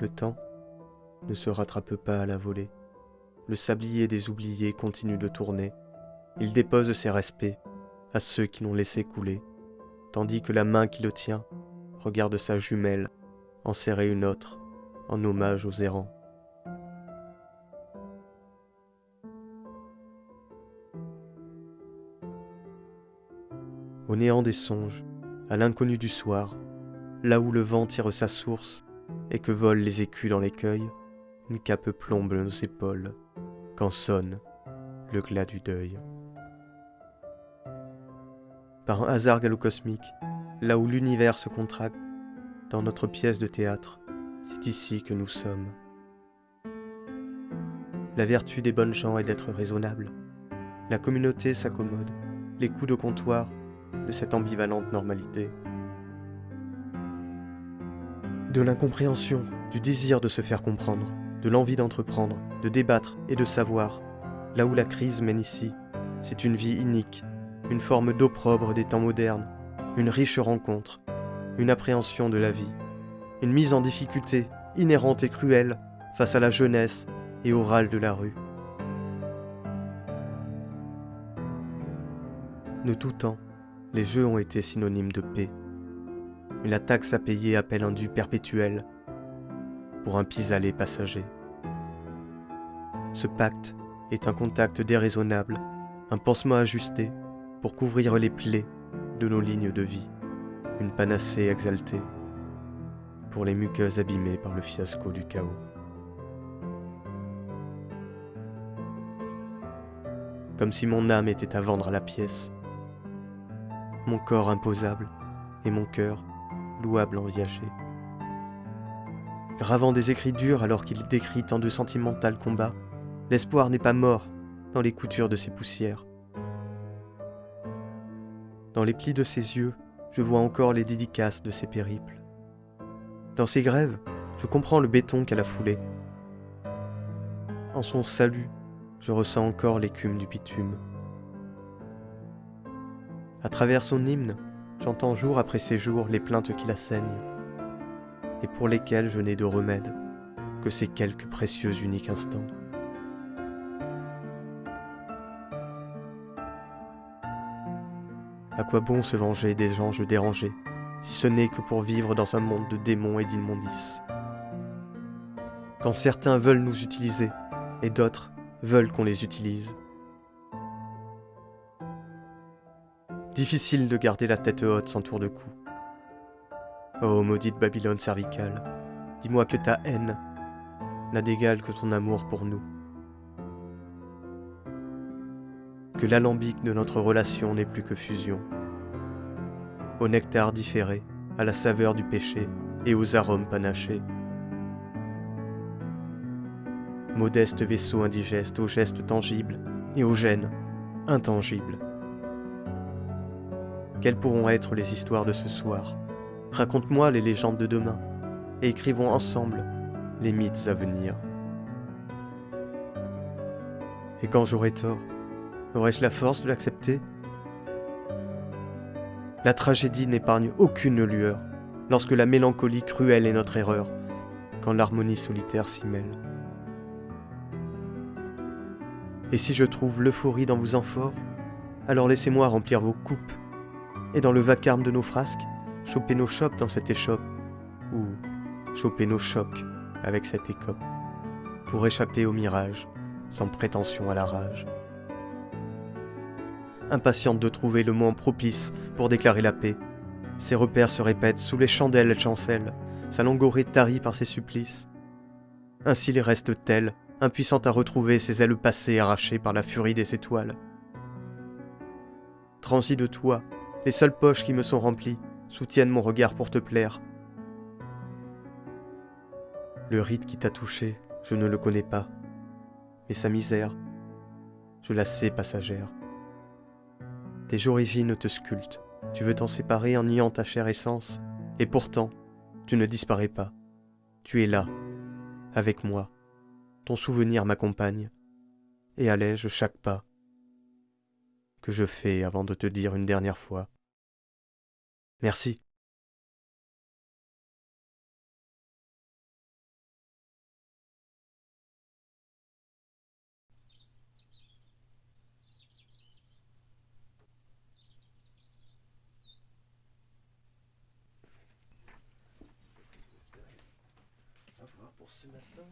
Le temps ne se rattrape pas à la volée. Le sablier des oubliés continue de tourner. Il dépose ses respects à ceux qui l'ont laissé couler, tandis que la main qui le tient regarde sa jumelle en serrer une autre en hommage aux errants. Au néant des songes, à l'inconnu du soir, là où le vent tire sa source et que volent les écus dans l'écueil, une cape plombe nos épaules quand sonne le glas du deuil. Par un hasard galocosmique, là où l'univers se contracte, dans notre pièce de théâtre, c'est ici que nous sommes. La vertu des bonnes gens est d'être raisonnable. La communauté s'accommode, les coups de comptoir de cette ambivalente normalité. De l'incompréhension, du désir de se faire comprendre, de l'envie d'entreprendre, de débattre et de savoir, là où la crise mène ici, c'est une vie inique, une forme d'opprobre des temps modernes, une riche rencontre, une appréhension de la vie, une mise en difficulté inhérente et cruelle face à la jeunesse et au râle de la rue. De tout temps, les jeux ont été synonymes de paix. Mais la taxe à payer appelle un dû perpétuel pour un pis-aller passager. Ce pacte est un contact déraisonnable, un pansement ajusté pour couvrir les plaies de nos lignes de vie, une panacée exaltée pour les muqueuses abîmées par le fiasco du chaos. Comme si mon âme était à vendre à la pièce, mon corps imposable et mon cœur louable en. Gravant des écrits durs alors qu'il décrit tant de sentimental combats, l'espoir n'est pas mort dans les coutures de ses poussières. Dans les plis de ses yeux, je vois encore les dédicaces de ses périples. Dans ses grèves, je comprends le béton qu'elle a foulé. En son salut, je ressens encore l'écume du bitume. À travers son hymne, j'entends jour après ces les plaintes qui la saignent, et pour lesquelles je n'ai de remède que ces quelques précieux uniques instants. À quoi bon se venger des anges dérangés, si ce n'est que pour vivre dans un monde de démons et d'immondices? Quand certains veulent nous utiliser, et d'autres veulent qu'on les utilise, Difficile de garder la tête haute sans tour de cou. Oh maudite Babylone cervicale, dis-moi que ta haine n'a d'égal que ton amour pour nous. Que l'alambic de notre relation n'est plus que fusion. Au nectar différé, à la saveur du péché et aux arômes panachés. Modeste vaisseau indigeste aux gestes tangibles et aux gènes intangibles. Quelles pourront être les histoires de ce soir? Raconte-moi les légendes de demain et écrivons ensemble les mythes à venir. Et quand j'aurai tort, aurai-je la force de l'accepter? La tragédie n'épargne aucune lueur lorsque la mélancolie cruelle est notre erreur, quand l'harmonie solitaire s'y mêle. Et si je trouve l'euphorie dans vos amphores, alors laissez-moi remplir vos coupes et dans le vacarme de nos frasques, choper nos chopes dans cette échoppe, ou choper nos chocs avec cette écope, pour échapper au mirage, sans prétention à la rage. Impatiente de trouver le moment propice pour déclarer la paix, ses repères se répètent sous les chandelles, elle chancelle, sa langorée tarie par ses supplices. Ainsi les reste telle, impuissante à retrouver ses ailes passées arrachées par la furie des étoiles. Transi de toi, les seules poches qui me sont remplies soutiennent mon regard pour te plaire. Le rite qui t'a touché, je ne le connais pas, mais sa misère, je la sais passagère. Tes origines te sculptent, tu veux t'en séparer en niant ta chère essence, et pourtant, tu ne disparais pas. Tu es là, avec moi. Ton souvenir m'accompagne et allège chaque pas que je fais avant de te dire une dernière fois. Merci. ce matin?